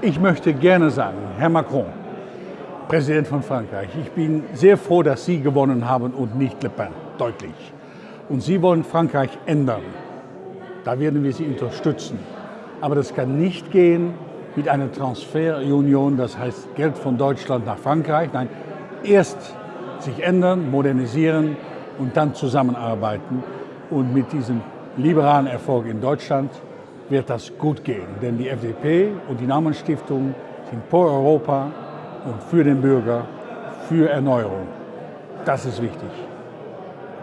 Ich möchte gerne sagen, Herr Macron, Präsident von Frankreich, ich bin sehr froh, dass Sie gewonnen haben und nicht Le Pen, deutlich. Und Sie wollen Frankreich ändern. Da werden wir Sie unterstützen. Aber das kann nicht gehen mit einer Transferunion, das heißt Geld von Deutschland nach Frankreich. Nein, erst sich ändern, modernisieren und dann zusammenarbeiten. Und mit diesem liberalen Erfolg in Deutschland wird das gut gehen. Denn die FDP und die Naumann Stiftung sind pro Europa und für den Bürger, für Erneuerung. Das ist wichtig.